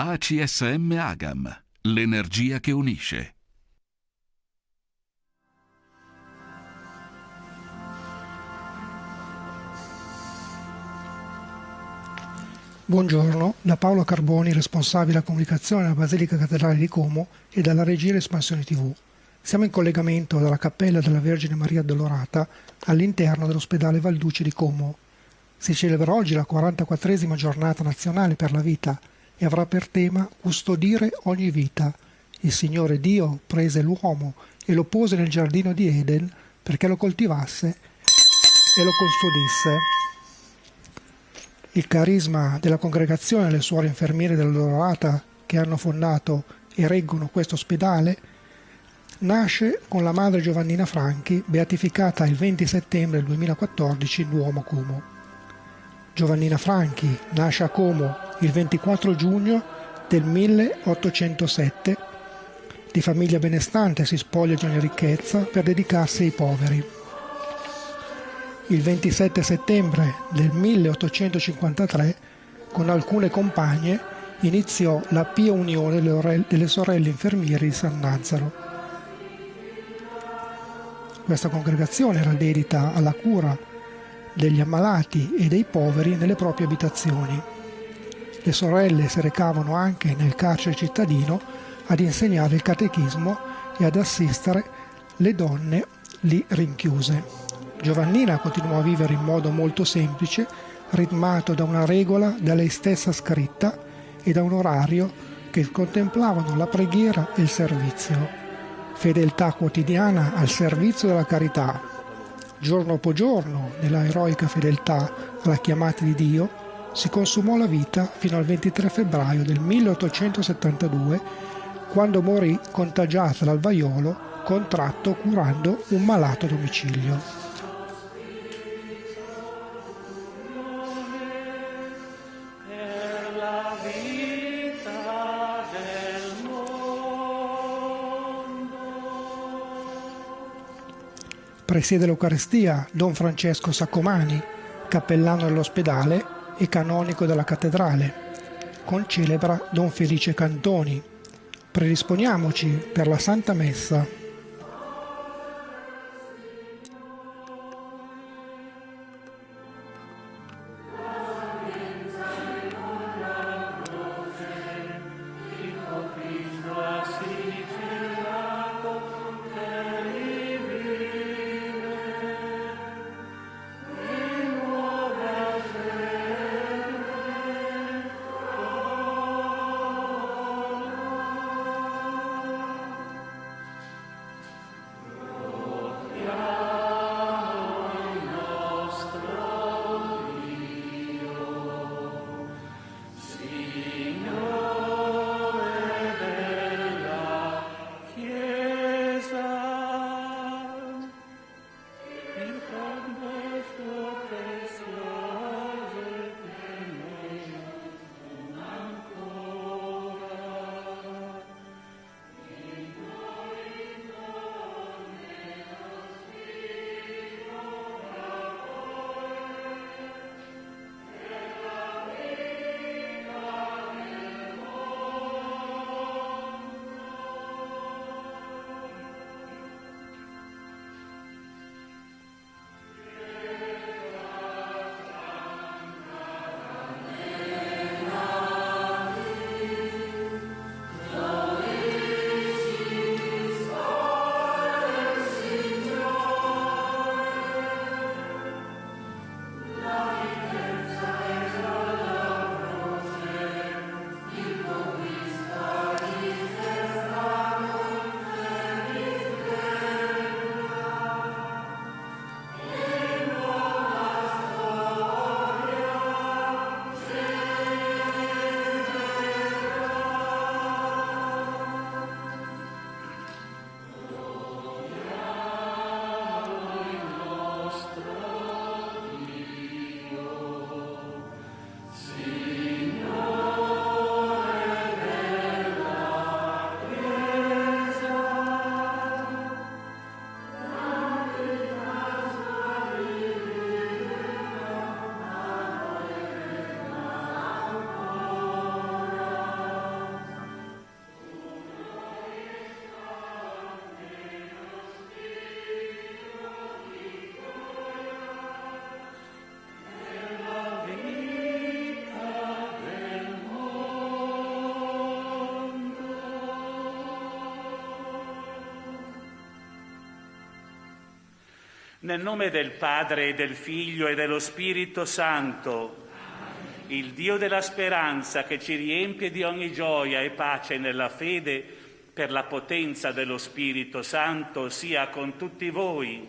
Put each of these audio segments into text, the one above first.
ACSM Agam, l'energia che unisce. Buongiorno, da Paolo Carboni, responsabile della comunicazione della Basilica Cattedrale di Como e dalla regia Espansione TV. Siamo in collegamento dalla Cappella della Vergine Maria Addolorata all'interno dell'ospedale Valduce di Como. Si celebra oggi la 44esima giornata nazionale per la vita e avrà per tema custodire ogni vita. Il Signore Dio prese l'uomo e lo pose nel giardino di Eden perché lo coltivasse e lo custodisse. Il carisma della congregazione e le suore infermiere dell'Odorata che hanno fondato e reggono questo ospedale nasce con la madre Giovannina Franchi, beatificata il 20 settembre 2014 in Duomo Como. Giovannina Franchi nasce a Como il 24 giugno del 1807. Di famiglia benestante si spoglia di ogni ricchezza per dedicarsi ai poveri il 27 settembre del 1853 con alcune compagne iniziò la Pia Unione delle sorelle infermieri di San Nazaro. Questa congregazione era dedita alla cura degli ammalati e dei poveri nelle proprie abitazioni. Le sorelle si recavano anche nel carcere cittadino ad insegnare il catechismo e ad assistere le donne lì rinchiuse. Giovannina continuò a vivere in modo molto semplice, ritmato da una regola da lei stessa scritta e da un orario che contemplavano la preghiera e il servizio. Fedeltà quotidiana al servizio della carità. Giorno dopo giorno, nella eroica fedeltà alla chiamata di Dio, si consumò la vita fino al 23 febbraio del 1872, quando morì contagiata dal vaiolo contratto curando un malato a domicilio. Presiede l'Eucarestia Don Francesco Saccomani, cappellano dell'ospedale e canonico della cattedrale. Concelebra Don Felice Cantoni. Predisponiamoci per la Santa Messa. Nel nome del Padre, del Figlio e dello Spirito Santo, il Dio della speranza che ci riempie di ogni gioia e pace nella fede, per la potenza dello Spirito Santo, sia con tutti voi.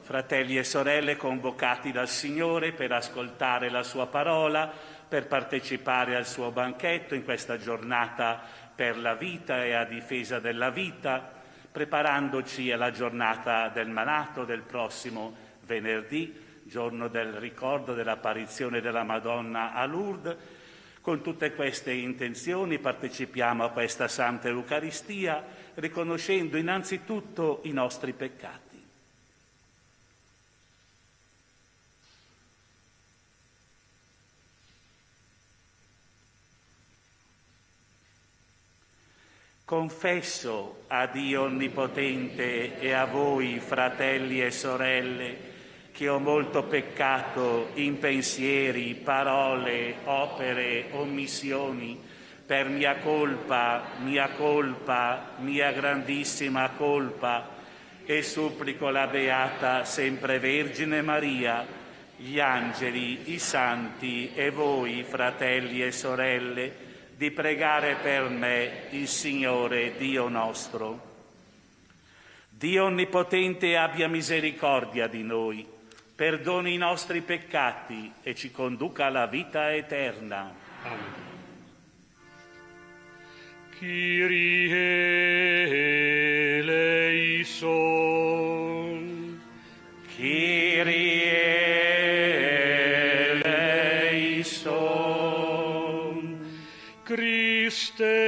Fratelli e sorelle convocati dal Signore per ascoltare la sua parola, per partecipare al suo banchetto in questa giornata per la vita e a difesa della vita, preparandoci alla giornata del Manato del prossimo venerdì, giorno del ricordo dell'apparizione della Madonna a Lourdes. Con tutte queste intenzioni partecipiamo a questa Santa Eucaristia, riconoscendo innanzitutto i nostri peccati. Confesso a Dio Onnipotente e a voi, fratelli e sorelle, che ho molto peccato in pensieri, parole, opere, omissioni, per mia colpa, mia colpa, mia grandissima colpa, e supplico la Beata sempre Vergine Maria, gli angeli, i santi e voi, fratelli e sorelle, di pregare per me il Signore Dio nostro. Dio Onnipotente abbia misericordia di noi, perdoni i nostri peccati e ci conduca alla vita eterna. Amen. Kyrie eleison. Christus.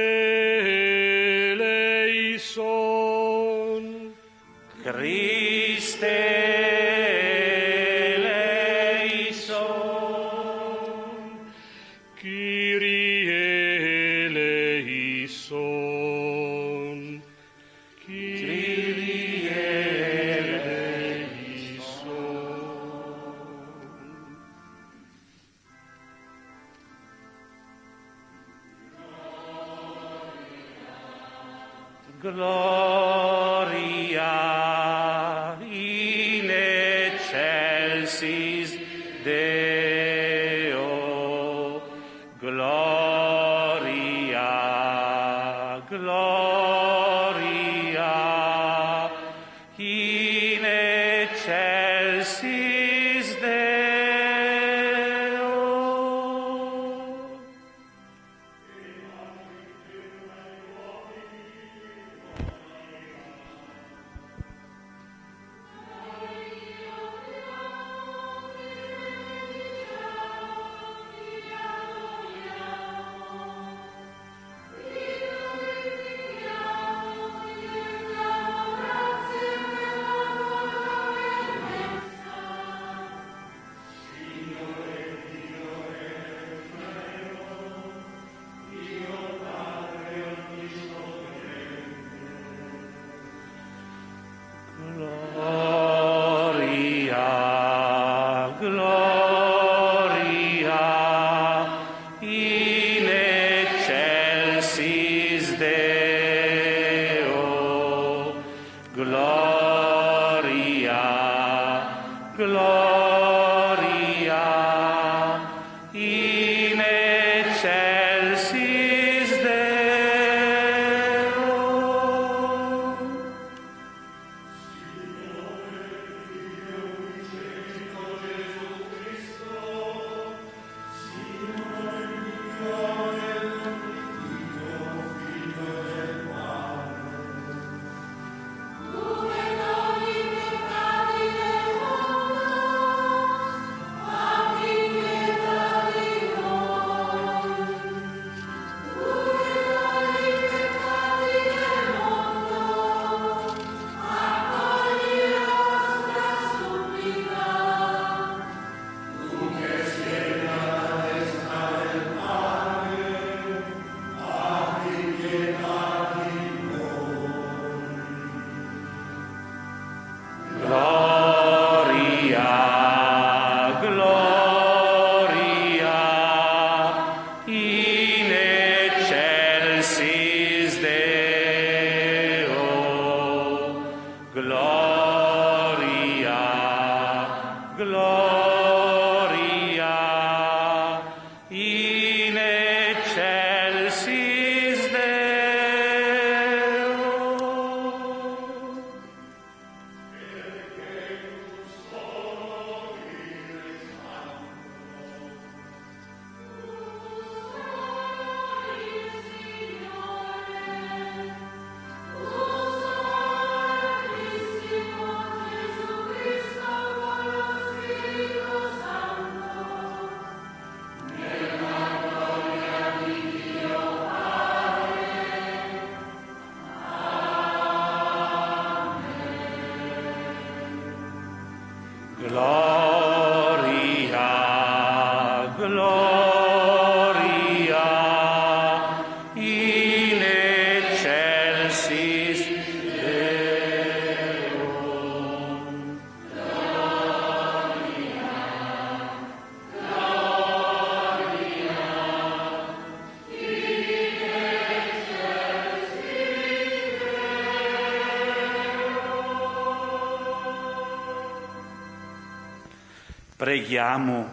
Preghiamo.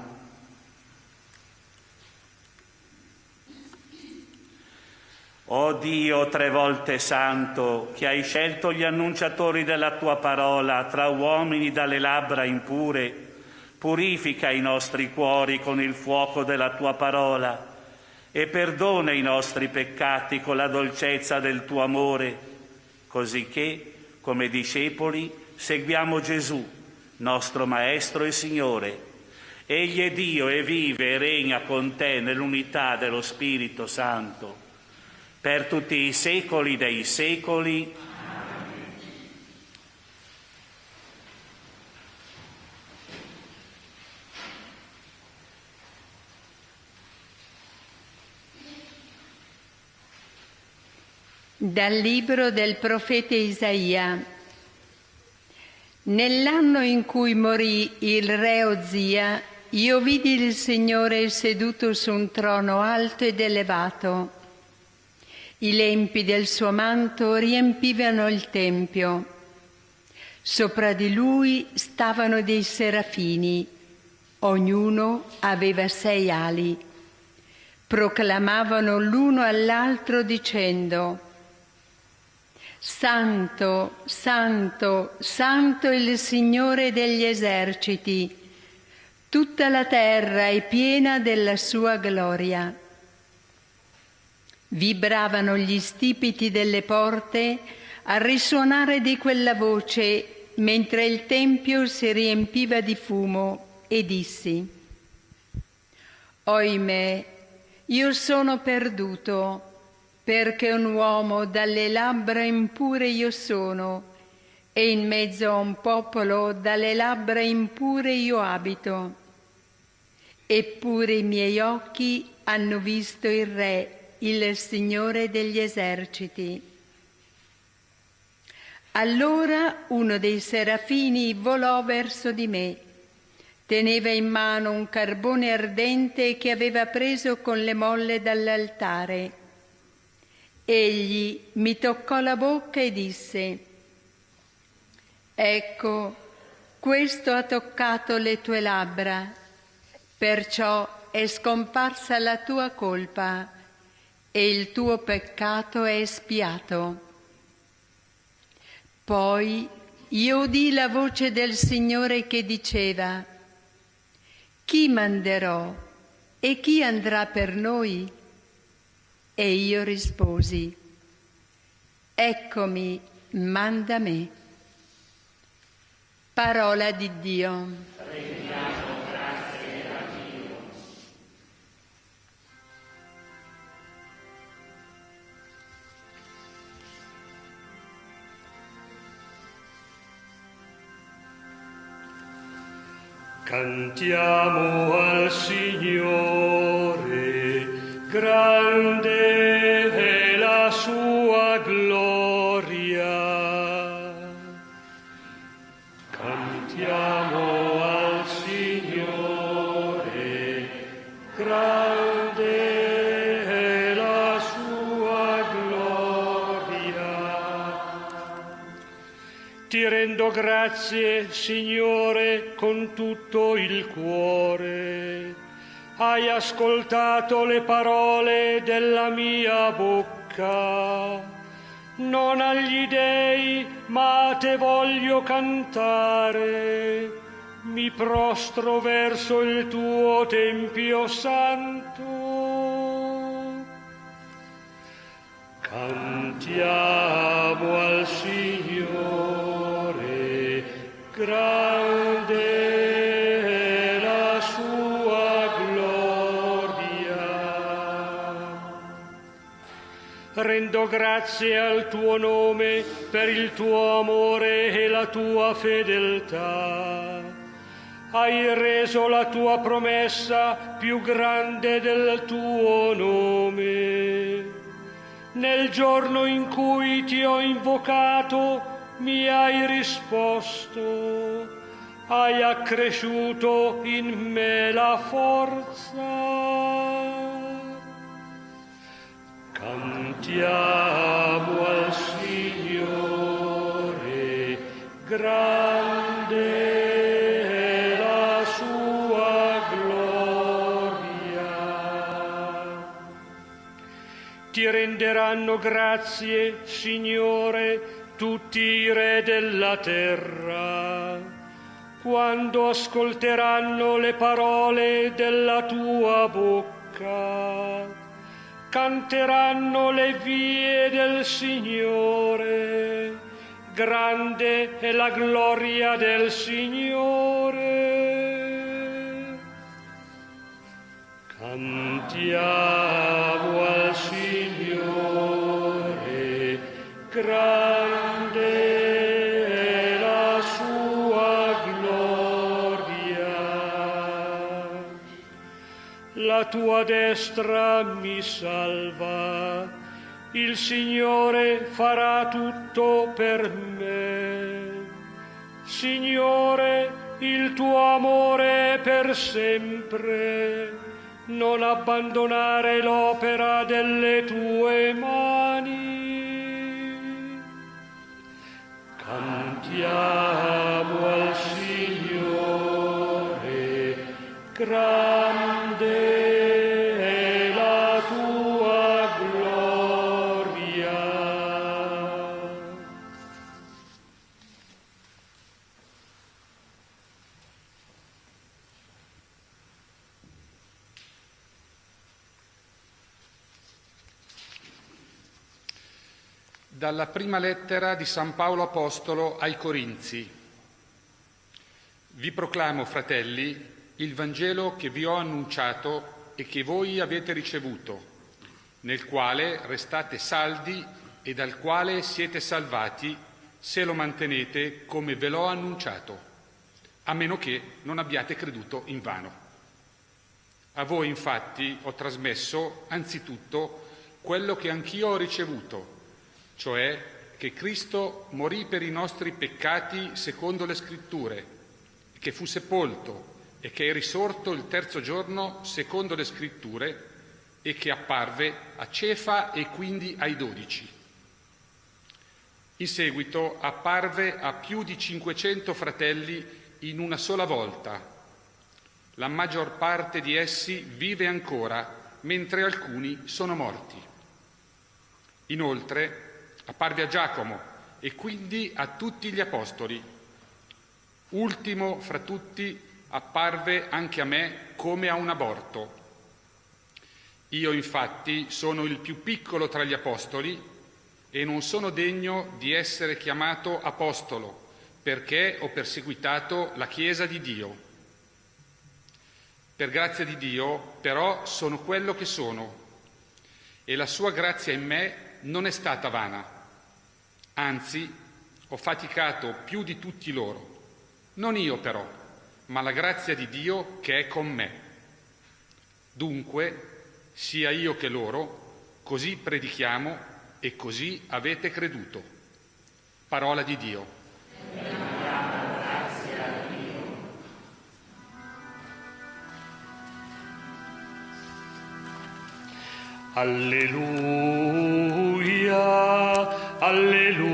O Dio tre volte santo, che hai scelto gli annunciatori della tua parola tra uomini dalle labbra impure, purifica i nostri cuori con il fuoco della tua parola e perdona i nostri peccati con la dolcezza del tuo amore, così che, come discepoli, seguiamo Gesù, nostro Maestro e Signore. Egli è Dio e vive e regna con te nell'unità dello Spirito Santo, per tutti i secoli dei secoli. Dal libro del profeta Isaia. Nell'anno in cui morì il re Ozia, io vidi il Signore seduto su un trono alto ed elevato. I lempi del suo manto riempivano il tempio. Sopra di lui stavano dei serafini, ognuno aveva sei ali. Proclamavano l'uno all'altro dicendo, Santo, Santo, Santo il Signore degli eserciti, tutta la terra è piena della sua gloria. Vibravano gli stipiti delle porte al risuonare di quella voce mentre il tempio si riempiva di fumo e dissi, Oimè, io sono perduto perché un uomo dalle labbra impure io sono e in mezzo a un popolo dalle labbra impure io abito. Eppure i miei occhi hanno visto il Re, il Signore degli eserciti. Allora uno dei serafini volò verso di me. Teneva in mano un carbone ardente che aveva preso con le molle dall'altare. Egli mi toccò la bocca e disse, Ecco, questo ha toccato le tue labbra, perciò è scomparsa la tua colpa e il tuo peccato è espiato. Poi io udì la voce del Signore che diceva, Chi manderò e chi andrà per noi? E io risposi, Eccomi, manda me. Parola di Dio. Cantiamo al Signore, grande grazie, Signore, con tutto il cuore. Hai ascoltato le parole della mia bocca. Non agli dei, ma te voglio cantare. Mi prostro verso il tuo tempio santo. Cantiamo al Signore, grande è la sua gloria. Rendo grazie al tuo nome per il tuo amore e la tua fedeltà. Hai reso la tua promessa più grande del tuo nome. Nel giorno in cui ti ho invocato, mi hai risposto, hai accresciuto in me la forza. Cantiamo al Signore, grande è la sua gloria. Ti renderanno grazie, Signore, tutti i re della terra, quando ascolteranno le parole della tua bocca. Canteranno le vie del Signore, grande è la gloria del Signore. Cantiamo al Signore, grande Tua destra mi salva, il Signore farà tutto per me. Signore, il tuo amore è per sempre non abbandonare l'opera delle tue mani. Cantiamo al Signore, grande Dalla prima lettera di San Paolo Apostolo ai Corinzi. Vi proclamo, fratelli, il Vangelo che vi ho annunciato e che voi avete ricevuto, nel quale restate saldi e dal quale siete salvati se lo mantenete come ve l'ho annunciato, a meno che non abbiate creduto in vano. A voi infatti ho trasmesso anzitutto quello che anch'io ho ricevuto, cioè che Cristo morì per i nostri peccati secondo le scritture, che fu sepolto e che è risorto il terzo giorno secondo le scritture e che apparve a Cefa e quindi ai dodici. In seguito apparve a più di 500 fratelli in una sola volta. La maggior parte di essi vive ancora, mentre alcuni sono morti. Inoltre apparve a Giacomo e quindi a tutti gli apostoli. Ultimo fra tutti apparve anche a me come a un aborto. Io infatti sono il più piccolo tra gli apostoli e non sono degno di essere chiamato apostolo perché ho perseguitato la Chiesa di Dio. Per grazia di Dio però sono quello che sono e la sua grazia in me non è stata vana. Anzi, ho faticato più di tutti loro. Non io però, ma la grazia di Dio che è con me. Dunque, sia io che loro, così predichiamo e così avete creduto. Parola di Dio. Alleluia, alleluia,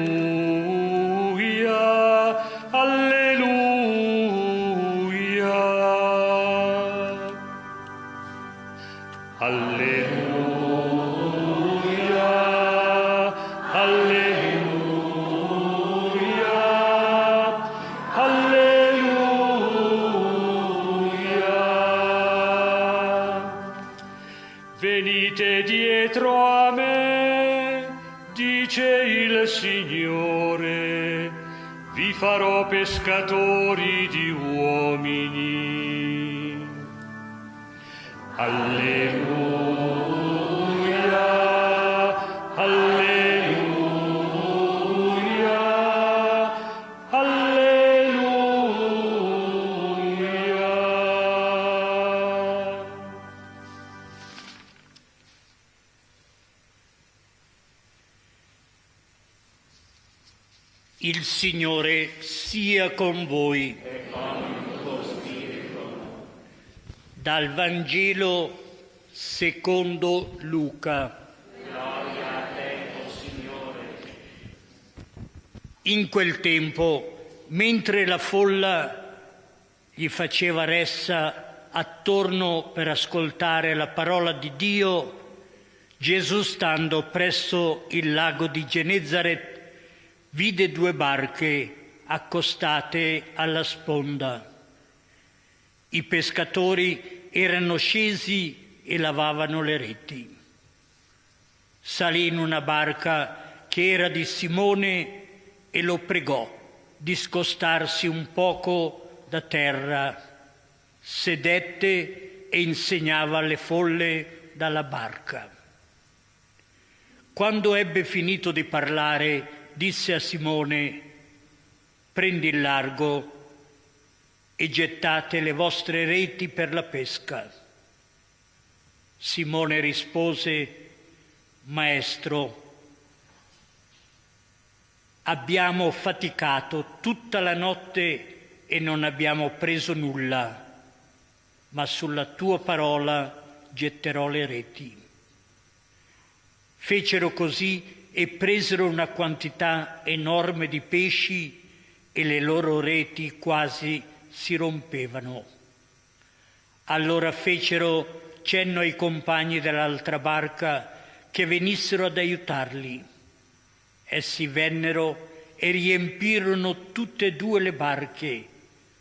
pescatori di uomini. Alleluia, alleluia, alleluia. Il Signore sia con voi. Dal Vangelo secondo Luca. In quel tempo, mentre la folla gli faceva ressa attorno per ascoltare la parola di Dio, Gesù stando presso il lago di Genezaret vide due barche accostate alla sponda. I pescatori erano scesi e lavavano le reti. Salì in una barca che era di Simone e lo pregò di scostarsi un poco da terra. Sedette e insegnava alle folle dalla barca. Quando ebbe finito di parlare, disse a Simone, prendi il largo e gettate le vostre reti per la pesca. Simone rispose, Maestro, abbiamo faticato tutta la notte e non abbiamo preso nulla, ma sulla tua parola getterò le reti. Fecero così e presero una quantità enorme di pesci e le loro reti quasi si rompevano. Allora fecero cenno ai compagni dell'altra barca che venissero ad aiutarli. Essi vennero e riempirono tutte e due le barche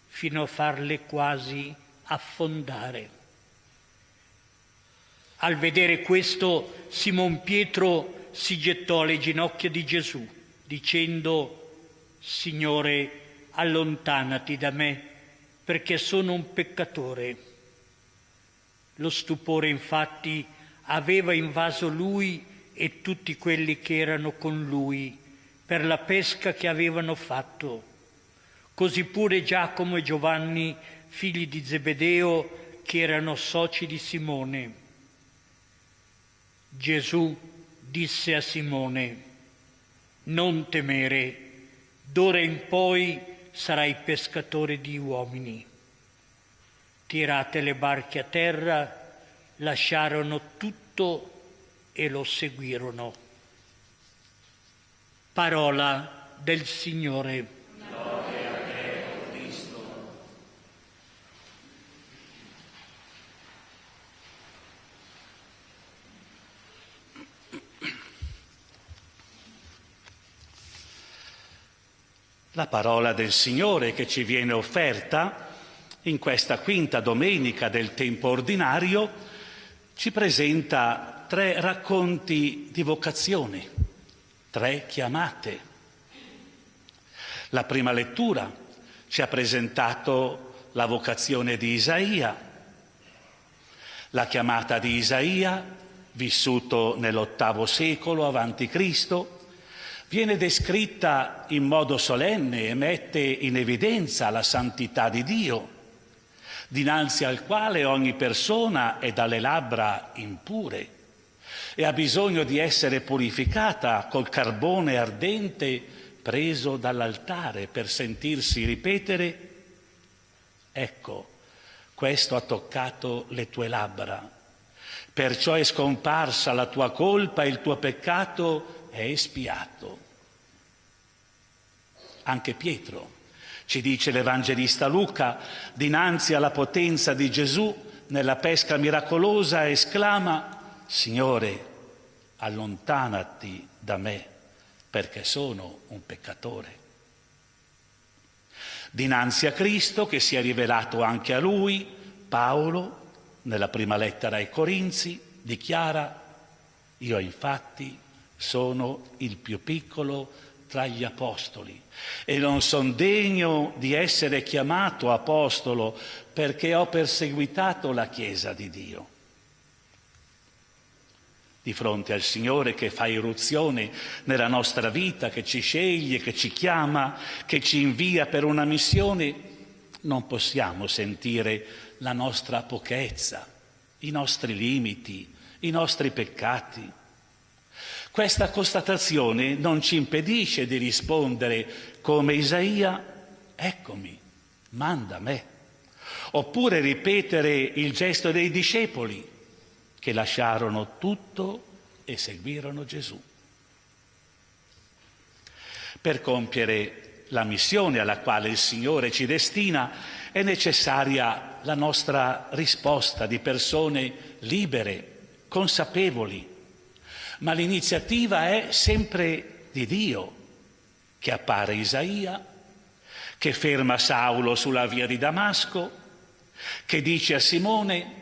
fino a farle quasi affondare. Al vedere questo, Simon Pietro si gettò alle ginocchia di Gesù, dicendo, Signore, allontanati da me, perché sono un peccatore. Lo stupore infatti aveva invaso lui e tutti quelli che erano con lui per la pesca che avevano fatto. Così pure Giacomo e Giovanni, figli di Zebedeo, che erano soci di Simone. Gesù disse a Simone, non temere, d'ora in poi sarai pescatore di uomini. Tirate le barche a terra, lasciarono tutto e lo seguirono. Parola del Signore. La parola del Signore che ci viene offerta in questa quinta domenica del tempo ordinario ci presenta tre racconti di vocazione, tre chiamate. La prima lettura ci ha presentato la vocazione di Isaia, la chiamata di Isaia, vissuto nell'ottavo secolo avanti Cristo, viene descritta in modo solenne e mette in evidenza la santità di Dio, dinanzi al quale ogni persona è dalle labbra impure e ha bisogno di essere purificata col carbone ardente preso dall'altare per sentirsi ripetere, ecco, questo ha toccato le tue labbra, perciò è scomparsa la tua colpa e il tuo peccato è espiato. Anche Pietro, ci dice l'Evangelista Luca, dinanzi alla potenza di Gesù nella pesca miracolosa, esclama, Signore, allontanati da me, perché sono un peccatore. Dinanzi a Cristo, che si è rivelato anche a lui, Paolo, nella prima lettera ai Corinzi, dichiara, io infatti sono il più piccolo tra gli apostoli e non sono degno di essere chiamato apostolo perché ho perseguitato la Chiesa di Dio. Di fronte al Signore che fa irruzione nella nostra vita, che ci sceglie, che ci chiama, che ci invia per una missione, non possiamo sentire la nostra pochezza, i nostri limiti, i nostri peccati. Questa constatazione non ci impedisce di rispondere come Isaia, eccomi, manda me. Oppure ripetere il gesto dei discepoli che lasciarono tutto e seguirono Gesù. Per compiere la missione alla quale il Signore ci destina è necessaria la nostra risposta di persone libere, consapevoli, ma l'iniziativa è sempre di Dio, che appare Isaia, che ferma Saulo sulla via di Damasco, che dice a Simone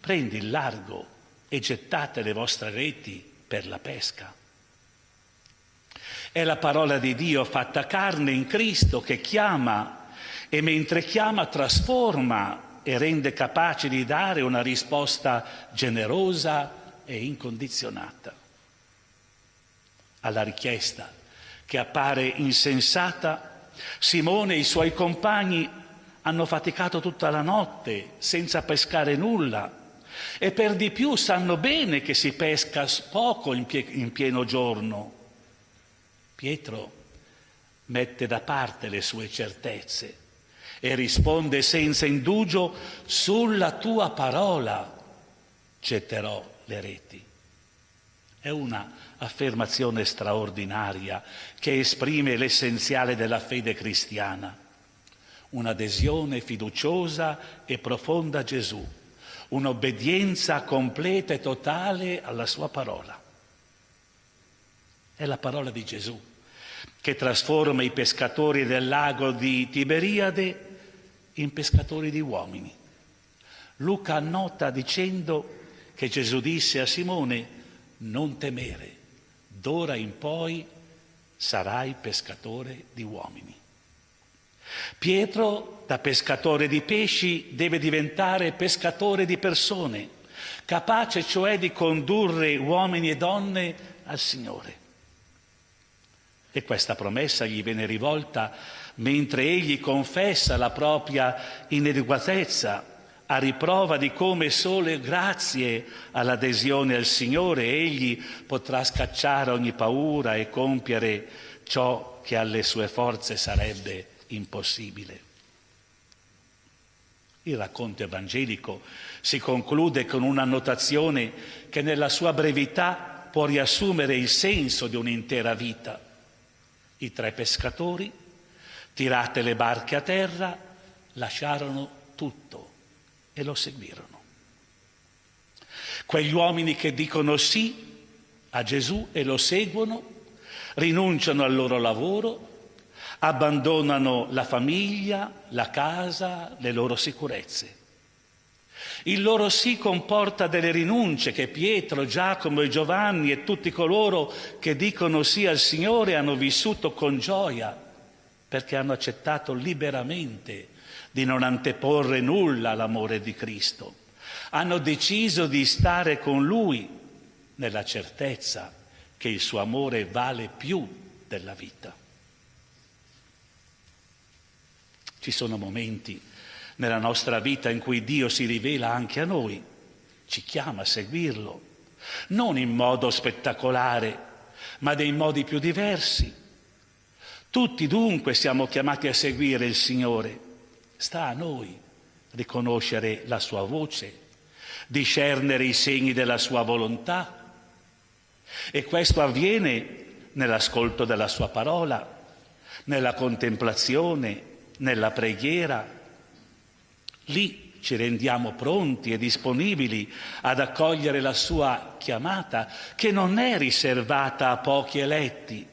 prendi il largo e gettate le vostre reti per la pesca. È la parola di Dio fatta carne in Cristo che chiama e mentre chiama trasforma e rende capace di dare una risposta generosa e incondizionata alla richiesta che appare insensata, Simone e i suoi compagni hanno faticato tutta la notte senza pescare nulla e per di più sanno bene che si pesca poco in, pie- in pieno giorno. Pietro mette da parte le sue certezze e risponde senza indugio sulla tua parola getterò le reti. È una affermazione straordinaria che esprime l'essenziale della fede cristiana, un'adesione fiduciosa e profonda a Gesù, un'obbedienza completa e totale alla sua parola. È la parola di Gesù che trasforma i pescatori del lago di Tiberiade in pescatori di uomini. Luca annota dicendo che Gesù disse a Simone non temere, d'ora in poi sarai pescatore di uomini. Pietro, da pescatore di pesci, deve diventare pescatore di persone, capace cioè di condurre uomini e donne al Signore. E questa promessa gli viene rivolta mentre egli confessa la propria inadeguatezza a riprova di come solo grazie all'adesione al Signore egli potrà scacciare ogni paura e compiere ciò che alle sue forze sarebbe impossibile. Il racconto evangelico si conclude con una notazione che nella sua brevità può riassumere il senso di un'intera vita. I tre pescatori, tirate le barche a terra, lasciarono tutto e lo seguirono. Quegli uomini che dicono sì a Gesù e lo seguono, rinunciano al loro lavoro, abbandonano la famiglia, la casa, le loro sicurezze. Il loro sì comporta delle rinunce che Pietro, Giacomo e Giovanni e tutti coloro che dicono sì al Signore hanno vissuto con gioia perché hanno accettato liberamente di non anteporre nulla all'amore di Cristo. Hanno deciso di stare con Lui nella certezza che il suo amore vale più della vita. Ci sono momenti nella nostra vita in cui Dio si rivela anche a noi, ci chiama a seguirlo, non in modo spettacolare, ma dei modi più diversi. Tutti dunque siamo chiamati a seguire il Signore Sta a noi riconoscere la sua voce, discernere i segni della sua volontà e questo avviene nell'ascolto della sua parola, nella contemplazione, nella preghiera. Lì ci rendiamo pronti e disponibili ad accogliere la sua chiamata, che non è riservata a pochi eletti.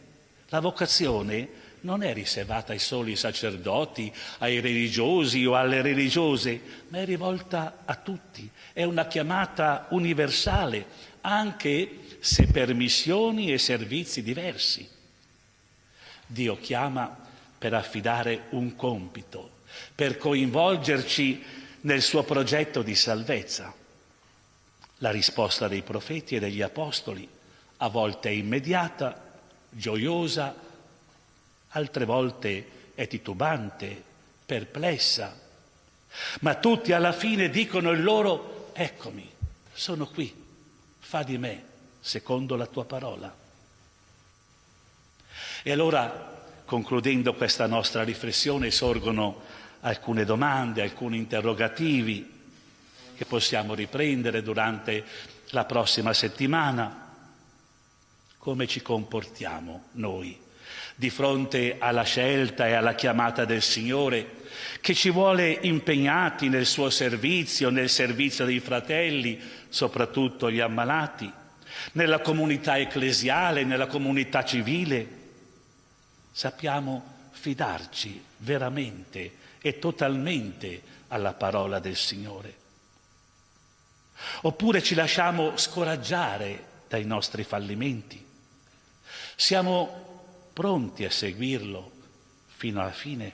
La vocazione non è riservata ai soli sacerdoti, ai religiosi o alle religiose, ma è rivolta a tutti. È una chiamata universale, anche se per missioni e servizi diversi. Dio chiama per affidare un compito, per coinvolgerci nel suo progetto di salvezza. La risposta dei profeti e degli apostoli a volte immediata, gioiosa, altre volte è titubante, perplessa, ma tutti alla fine dicono il loro, eccomi, sono qui, fa di me secondo la tua parola. E allora, concludendo questa nostra riflessione, sorgono alcune domande, alcuni interrogativi che possiamo riprendere durante la prossima settimana. Come ci comportiamo noi di fronte alla scelta e alla chiamata del Signore che ci vuole impegnati nel suo servizio, nel servizio dei fratelli, soprattutto gli ammalati, nella comunità ecclesiale, nella comunità civile. Sappiamo fidarci veramente e totalmente alla parola del Signore. Oppure ci lasciamo scoraggiare dai nostri fallimenti. Siamo pronti a seguirlo fino alla fine.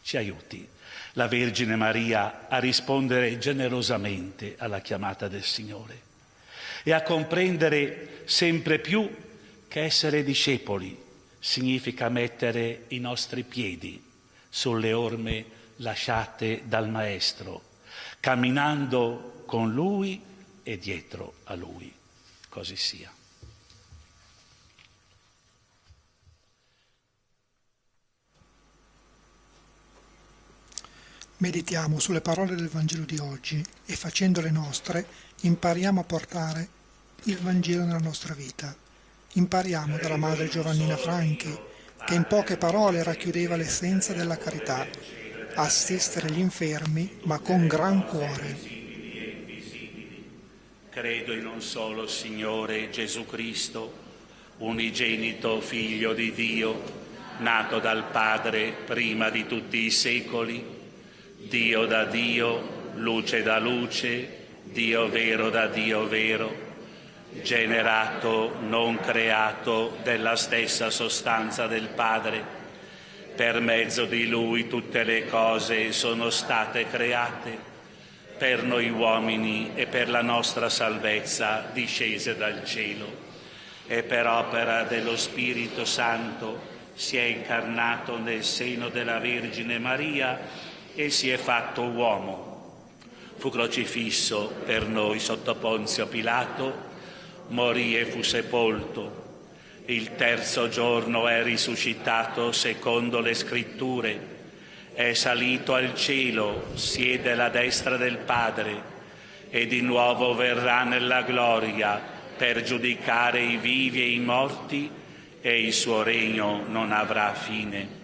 Ci aiuti la Vergine Maria a rispondere generosamente alla chiamata del Signore e a comprendere sempre più che essere discepoli significa mettere i nostri piedi sulle orme lasciate dal Maestro, camminando con Lui e dietro a Lui. Così sia. Meditiamo sulle parole del Vangelo di oggi e facendole nostre impariamo a portare il Vangelo nella nostra vita. Impariamo dalla madre Giovannina Franchi, che in poche parole racchiudeva l'essenza della carità, assistere gli infermi, ma con gran cuore. Credo in un solo Signore Gesù Cristo, unigenito Figlio di Dio, nato dal Padre prima di tutti i secoli, Dio da Dio, luce da luce, Dio vero da Dio vero, generato, non creato, della stessa sostanza del Padre. Per mezzo di Lui tutte le cose sono state create, per noi uomini e per la nostra salvezza discese dal cielo. E per opera dello Spirito Santo si è incarnato nel seno della Vergine Maria e si è fatto uomo. Fu crocifisso per noi sotto Ponzio Pilato, morì e fu sepolto. Il terzo giorno è risuscitato secondo le scritture, è salito al cielo, siede alla destra del Padre e di nuovo verrà nella gloria per giudicare i vivi e i morti e il suo regno non avrà fine.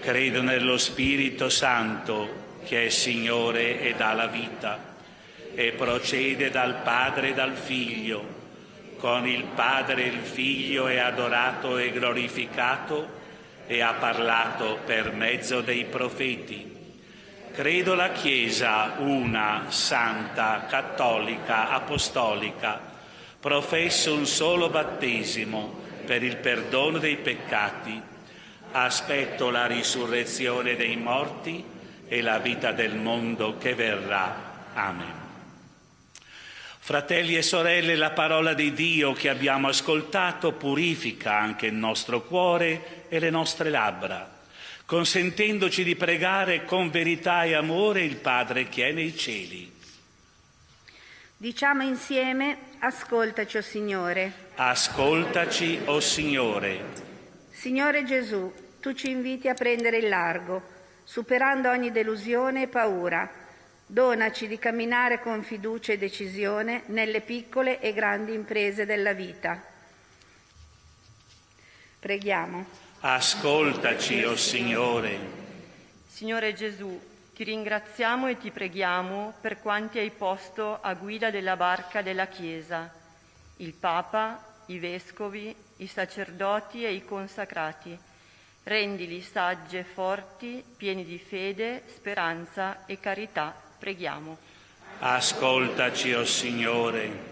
Credo nello Spirito Santo, che è Signore e dà la vita, e procede dal Padre e dal Figlio. Con il Padre il Figlio è adorato e glorificato e ha parlato per mezzo dei profeti. Credo la Chiesa una, santa, cattolica, apostolica. Professo un solo battesimo per il perdono dei peccati Aspetto la risurrezione dei morti e la vita del mondo che verrà. Amen. Fratelli e sorelle, la parola di Dio che abbiamo ascoltato purifica anche il nostro cuore e le nostre labbra, consentendoci di pregare con verità e amore il Padre che è nei cieli. Diciamo insieme, ascoltaci, o oh Signore. Ascoltaci, o oh Signore. Signore Gesù, tu ci inviti a prendere il largo, superando ogni delusione e paura. Donaci di camminare con fiducia e decisione nelle piccole e grandi imprese della vita. Preghiamo. Ascoltaci, o oh Signore. Signore Gesù, ti ringraziamo e ti preghiamo per quanti hai posto a guida della barca della Chiesa, il Papa, i vescovi, i sacerdoti e i consacrati. Rendili saggi e forti, pieni di fede, speranza e carità. Preghiamo. Ascoltaci, o oh Signore.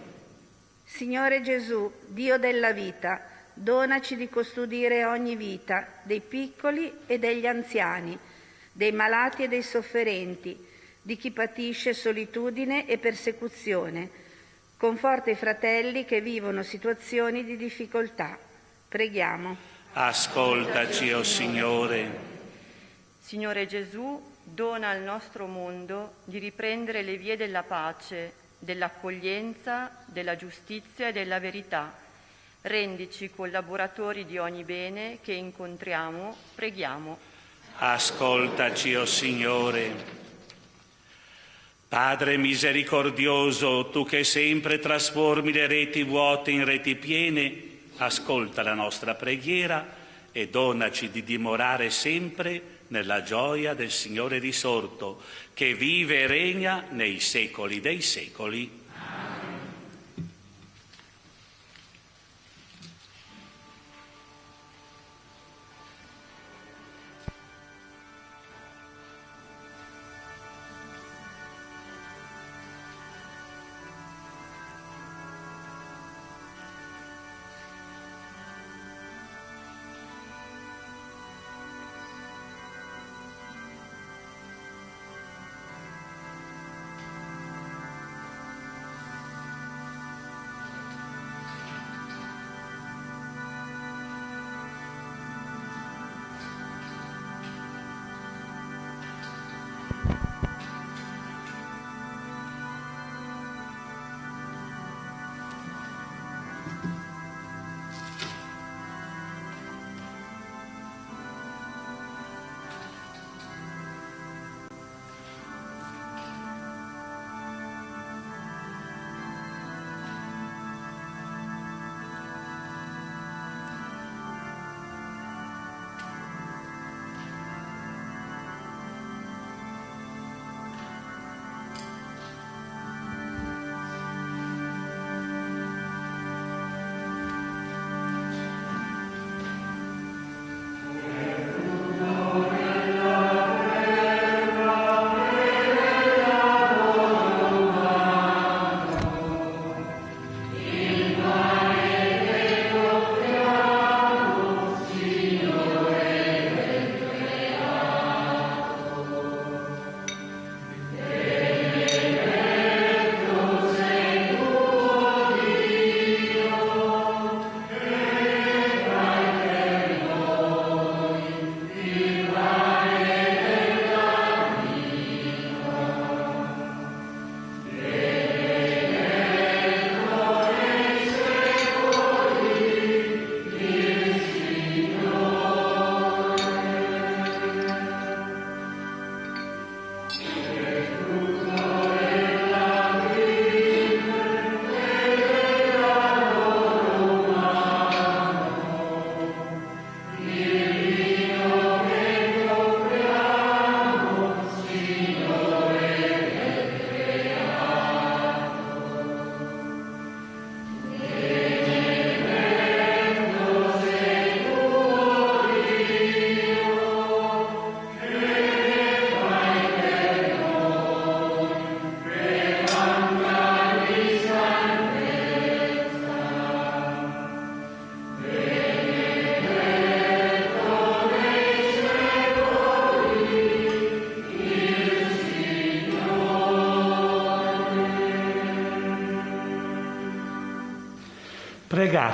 Signore Gesù, Dio della vita, donaci di custodire ogni vita, dei piccoli e degli anziani, dei malati e dei sofferenti, di chi patisce solitudine e persecuzione. Conforta i fratelli che vivono situazioni di difficoltà. Preghiamo. Ascoltaci, o oh Signore. Signore Gesù, dona al nostro mondo di riprendere le vie della pace, dell'accoglienza, della giustizia e della verità. Rendici collaboratori di ogni bene che incontriamo, preghiamo. Ascoltaci, o oh Signore. Padre misericordioso, tu che sempre trasformi le reti vuote in reti piene, ascolta la nostra preghiera e donaci di dimorare sempre nella gioia del Signore risorto, che vive e regna nei secoli dei secoli.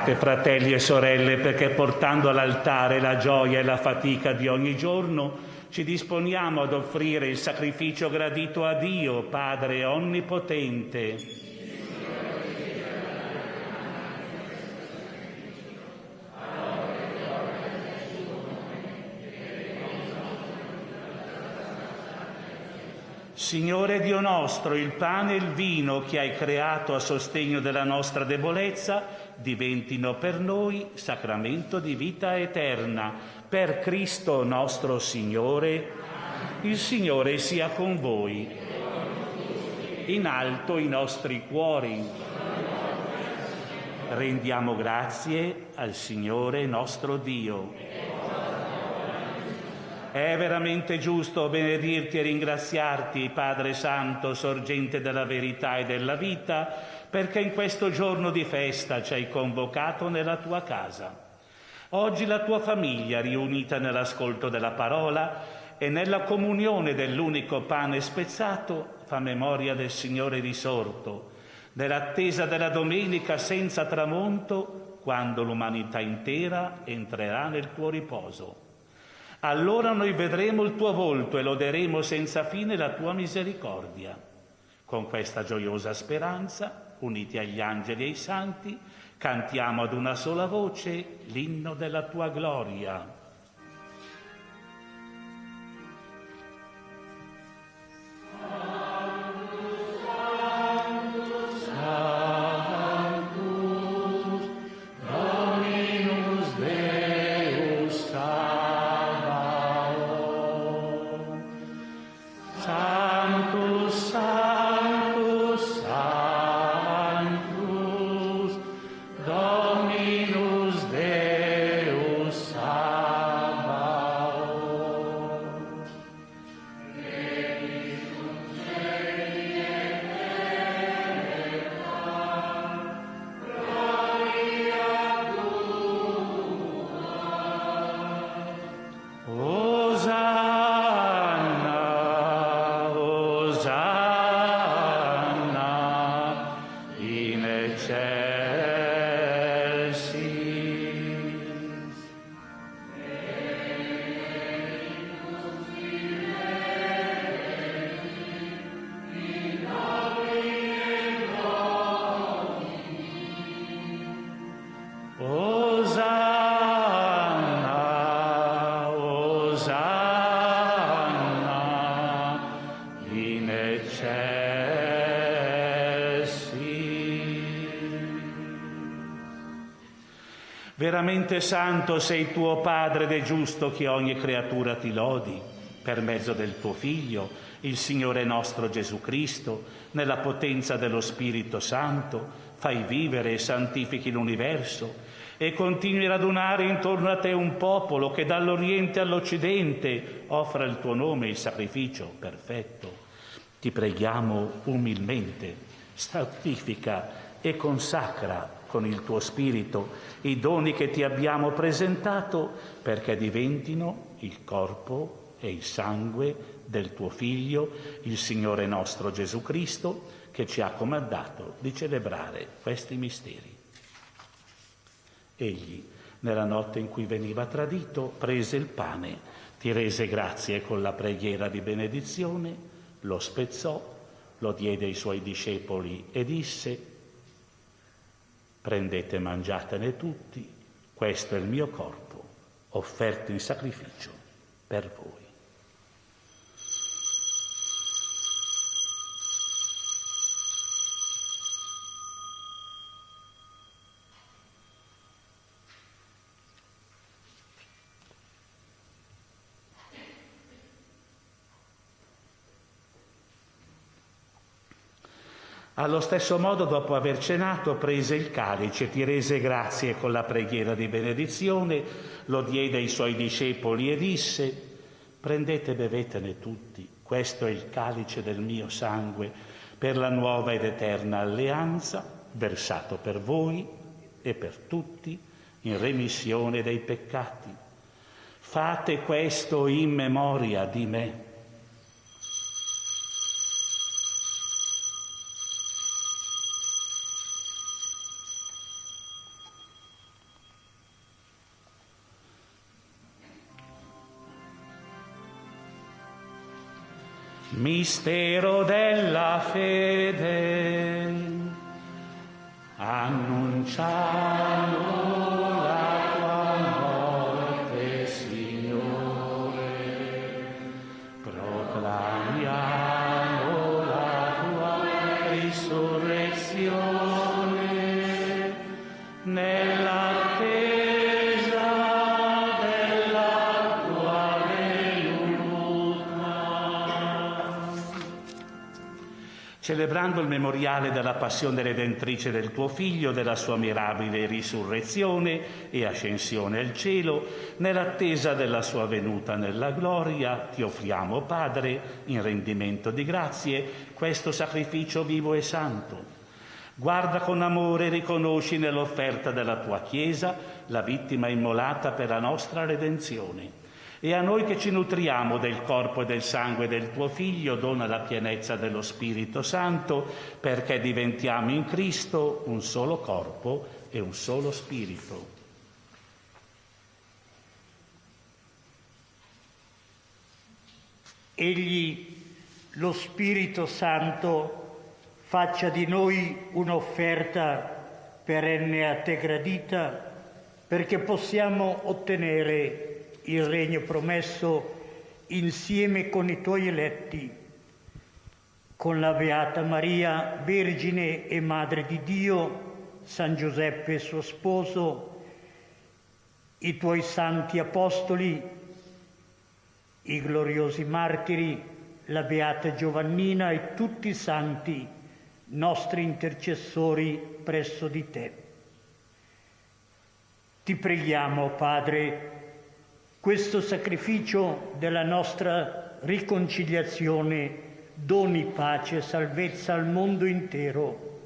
Pregate, fratelli e sorelle, perché portando all'altare la gioia e la fatica di ogni giorno, ci disponiamo ad offrire il sacrificio gradito a Dio, Padre Onnipotente. Signore Dio nostro, il pane e il vino che hai creato a sostegno della nostra debolezza, diventino per noi sacramento di vita eterna. Per Cristo nostro Signore, il Signore sia con voi. In alto i nostri cuori. Rendiamo grazie al Signore nostro Dio. È veramente giusto benedirti e ringraziarti, Padre Santo, sorgente della verità e della vita, perché in questo giorno di festa ci hai convocato nella tua casa. Oggi la tua famiglia, riunita nell'ascolto della parola e nella comunione dell'unico pane spezzato, fa memoria del Signore risorto, nell'attesa della domenica senza tramonto, quando l'umanità intera entrerà nel tuo riposo. Allora noi vedremo il tuo volto e loderemo senza fine la tua misericordia. Con questa gioiosa speranza, uniti agli angeli e ai santi, cantiamo ad una sola voce l'inno della tua gloria. Veramente santo sei tuo Padre ed è giusto che ogni creatura ti lodi per mezzo del tuo Figlio, il Signore nostro Gesù Cristo, nella potenza dello Spirito Santo, fai vivere e santifichi l'universo e continui a radunare intorno a te un popolo che dall'Oriente all'Occidente offra il tuo nome il sacrificio perfetto. Ti preghiamo umilmente, santifica e consacra con il tuo Spirito i doni che ti abbiamo presentato perché diventino il corpo e il sangue del tuo Figlio, il Signore nostro Gesù Cristo, che ci ha comandato di celebrare questi misteri. Egli, nella notte in cui veniva tradito, prese il pane, ti rese grazie con la preghiera di benedizione, lo spezzò, lo diede ai suoi discepoli e disse, Prendete e mangiatene tutti, questo è il mio corpo, offerto in sacrificio per voi. Allo stesso modo, dopo aver cenato, prese il calice, ti rese grazie con la preghiera di benedizione, lo diede ai suoi discepoli e disse, prendete e bevetene tutti, questo è il calice del mio sangue per la nuova ed eterna alleanza, versato per voi e per tutti in remissione dei peccati. Fate questo in memoria di me. Mistero della fede, annunciamo celebrando il memoriale della passione redentrice del tuo Figlio, della sua mirabile risurrezione e ascensione al cielo, nell'attesa della sua venuta nella gloria, ti offriamo, Padre, in rendimento di grazie, questo sacrificio vivo e santo. Guarda con amore e riconosci nell'offerta della tua Chiesa la vittima immolata per la nostra redenzione e a noi che ci nutriamo del corpo e del sangue del tuo Figlio, dona la pienezza dello Spirito Santo, perché diventiamo in Cristo un solo corpo e un solo Spirito. Egli, lo Spirito Santo, faccia di noi un'offerta perenne a te gradita, perché possiamo ottenere il regno promesso insieme con i tuoi eletti, con la Beata Maria, Vergine e Madre di Dio, San Giuseppe suo sposo, i tuoi santi apostoli, i gloriosi martiri, la Beata Giovannina e tutti i santi, nostri intercessori presso di te. Ti preghiamo, Padre, questo sacrificio della nostra riconciliazione doni pace e salvezza al mondo intero.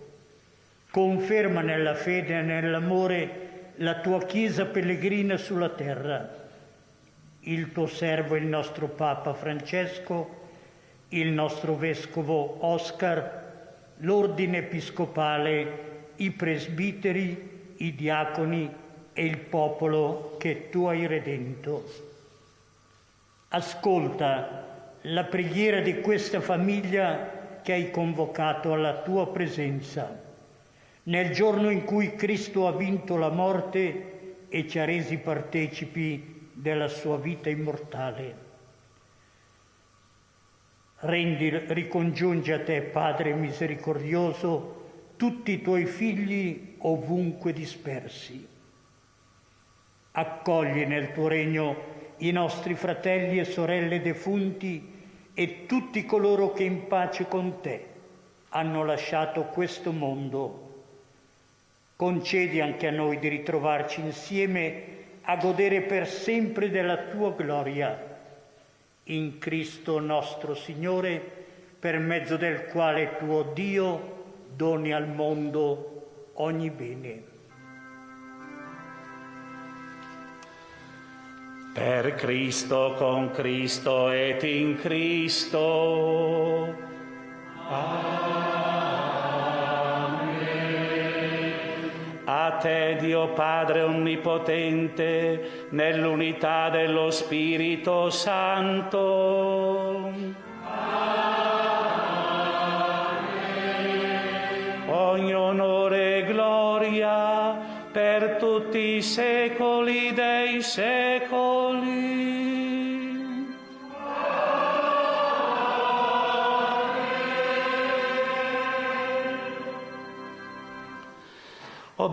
Conferma nella fede e nell'amore la tua Chiesa pellegrina sulla terra, il tuo servo, il nostro Papa Francesco, il nostro Vescovo Oscar, l'ordine episcopale, i presbiteri, i diaconi, e il popolo che tu hai redento. Ascolta la preghiera di questa famiglia che hai convocato alla tua presenza, nel giorno in cui Cristo ha vinto la morte e ci ha resi partecipi della sua vita immortale. Rendi, ricongiungi a te, Padre misericordioso, tutti i tuoi figli ovunque dispersi Accogli nel tuo regno i nostri fratelli e sorelle defunti e tutti coloro che in pace con te hanno lasciato questo mondo. Concedi anche a noi di ritrovarci insieme a godere per sempre della tua gloria. In Cristo nostro Signore, per mezzo del quale tuo Dio doni al mondo ogni bene. Per Cristo, con Cristo et in Cristo. Amen. A te, Dio Padre Onnipotente, nell'unità dello Spirito Santo. Amen. Ogni onore e gloria per tutti i secoli dei secoli.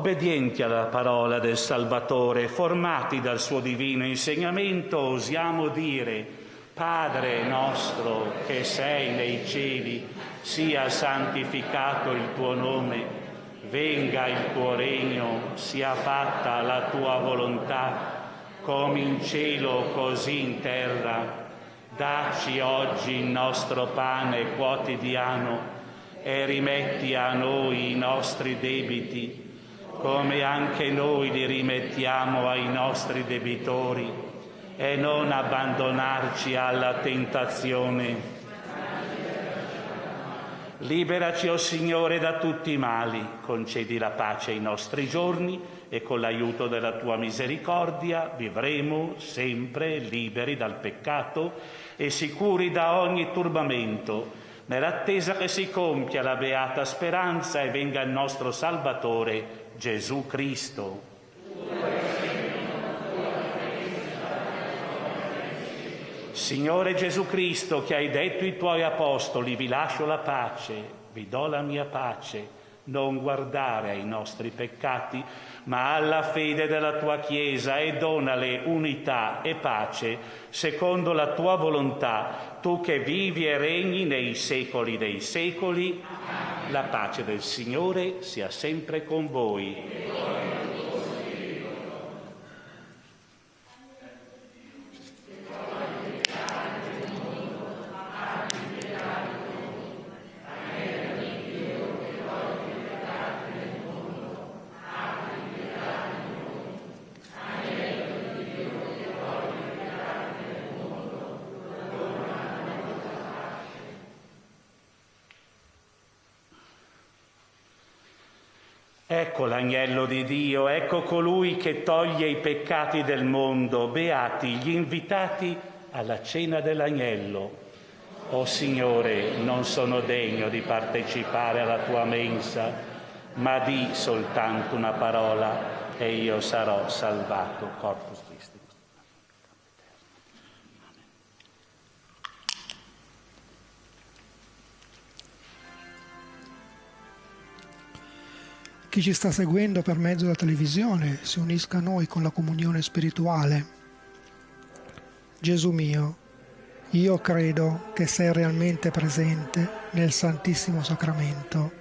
Obbedienti alla parola del Salvatore, formati dal suo divino insegnamento, osiamo dire, Padre nostro che sei nei cieli, sia santificato il tuo nome, venga il tuo regno, sia fatta la tua volontà, come in cielo così in terra. Dacci oggi il nostro pane quotidiano e rimetti a noi i nostri debiti come anche noi li rimettiamo ai nostri debitori, e non abbandonarci alla tentazione. Liberaci, o oh Signore, da tutti i mali, concedi la pace ai nostri giorni e con l'aiuto della tua misericordia vivremo sempre liberi dal peccato e sicuri da ogni turbamento, nell'attesa che si compia la beata speranza e venga il nostro Salvatore Gesù Cristo. Signore Gesù Cristo, che hai detto ai tuoi apostoli, vi lascio la pace, vi do la mia pace, non guardare ai nostri peccati, ma alla fede della tua Chiesa e donale unità e pace secondo la tua volontà, tu che vivi e regni nei secoli dei secoli. La pace del Signore sia sempre con voi. Ecco l'agnello di Dio, ecco colui che toglie i peccati del mondo, beati gli invitati alla cena dell'agnello. O oh Signore, non sono degno di partecipare alla tua mensa, ma di soltanto una parola e io sarò salvato. Corpus Christi. Chi ci sta seguendo per mezzo della televisione si unisca a noi con la comunione spirituale. Gesù mio, io credo che sei realmente presente nel Santissimo Sacramento.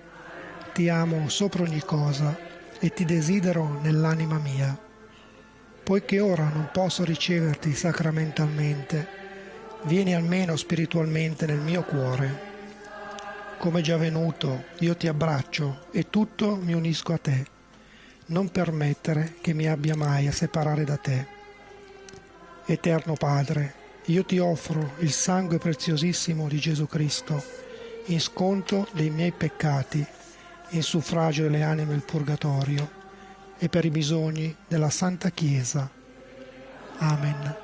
Ti amo sopra ogni cosa e ti desidero nell'anima mia. Poiché ora non posso riceverti sacramentalmente, vieni almeno spiritualmente nel mio cuore come già venuto, io ti abbraccio e tutto mi unisco a te. Non permettere che mi abbia mai a separare da te. Eterno Padre, io ti offro il sangue preziosissimo di Gesù Cristo in sconto dei miei peccati, in suffragio delle anime del purgatorio e per i bisogni della Santa Chiesa. Amen.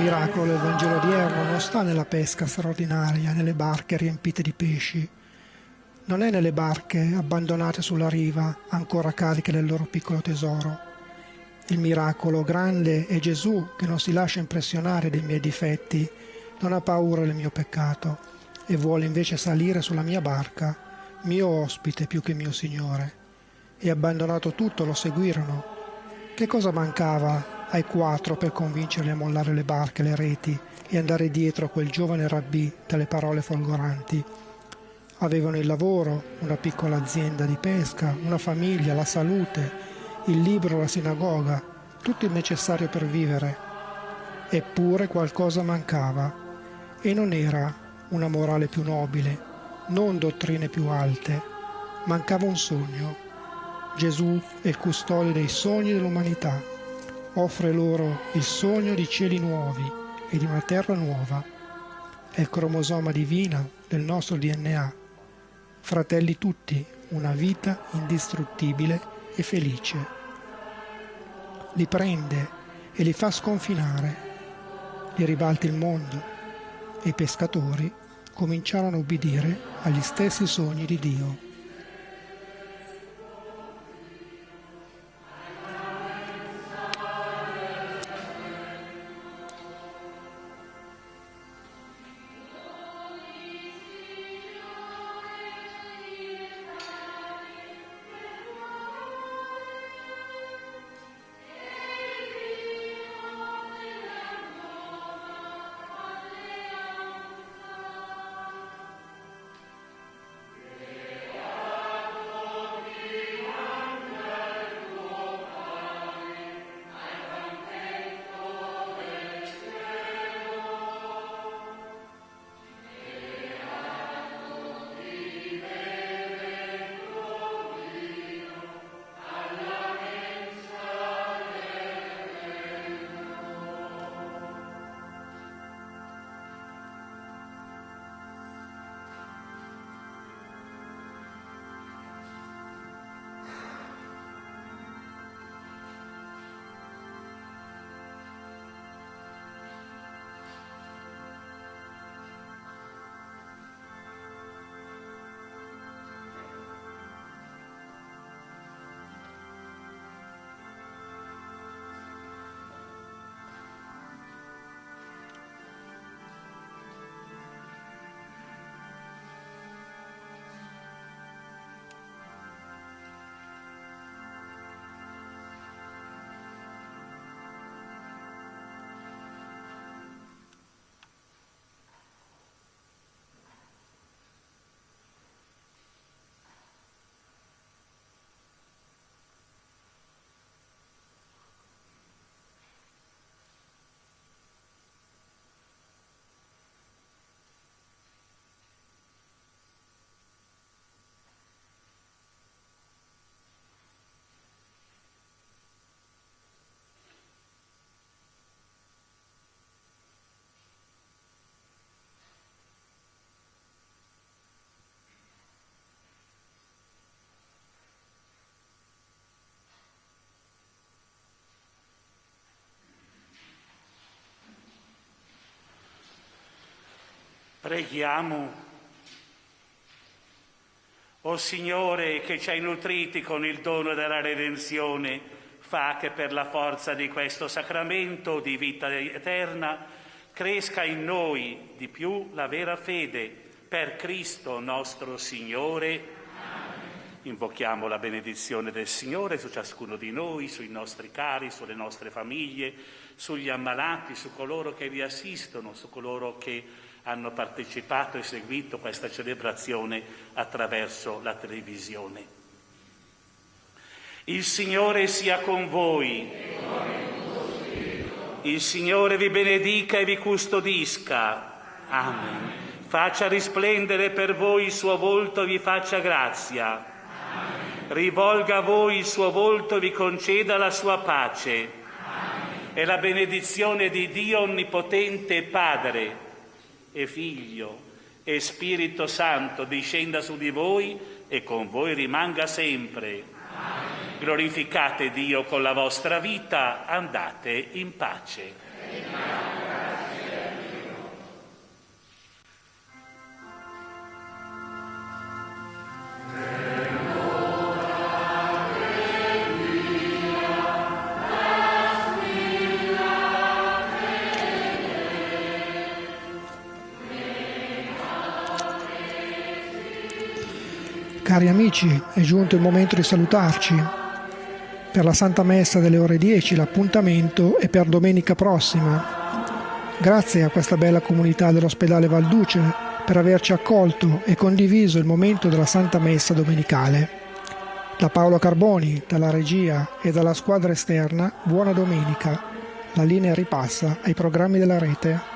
Miracolo del Vangelo odierno non sta nella pesca straordinaria, nelle barche riempite di pesci, non è nelle barche abbandonate sulla riva, ancora cariche del loro piccolo tesoro. Il miracolo grande è Gesù che non si lascia impressionare dai miei difetti, non ha paura del mio peccato e vuole invece salire sulla mia barca, mio ospite più che mio Signore. E abbandonato tutto lo seguirono. Che cosa mancava ai quattro per convincerli a mollare le barche, le reti e andare dietro a quel giovane rabbì dalle parole folgoranti. Avevano il lavoro, una piccola azienda di pesca, una famiglia, la salute, il libro, la sinagoga, tutto il necessario per vivere. Eppure qualcosa mancava e non era una morale più nobile, non dottrine più alte. Mancava un sogno. Gesù è il custode dei sogni dell'umanità offre loro il sogno di cieli nuovi e di una terra nuova. È il cromosoma divino del nostro DNA. Fratelli tutti, una vita indistruttibile e felice. Li prende e li fa sconfinare. Li ribalta il mondo e i pescatori cominciarono a ubbidire agli stessi sogni di Dio. Preghiamo. O Signore che ci hai nutriti con il dono della redenzione, fa che per la forza di questo sacramento di vita eterna cresca in noi di più la vera fede per Cristo nostro Signore. Invochiamo la benedizione del Signore su ciascuno di noi, sui nostri cari, sulle nostre famiglie, sugli ammalati, su coloro che vi assistono, su coloro che hanno partecipato e seguito questa celebrazione attraverso la televisione. Il Signore sia con voi. Il Signore vi benedica e vi custodisca. Amen. Faccia risplendere per voi il suo volto e vi faccia grazia. Rivolga a voi il suo volto e vi conceda la sua pace. E la benedizione di Dio Onnipotente Padre e Figlio e Spirito Santo discenda su di voi e con voi rimanga sempre. Glorificate Dio con la vostra vita, andate in pace. Cari amici, è giunto il momento di salutarci. Per la Santa Messa delle ore 10 l'appuntamento è per domenica prossima. Grazie a questa bella comunità dell'ospedale Valduce per averci accolto e condiviso il momento della Santa Messa domenicale. Da Paolo Carboni, dalla regia e dalla squadra esterna, buona domenica. La linea ripassa ai programmi della rete.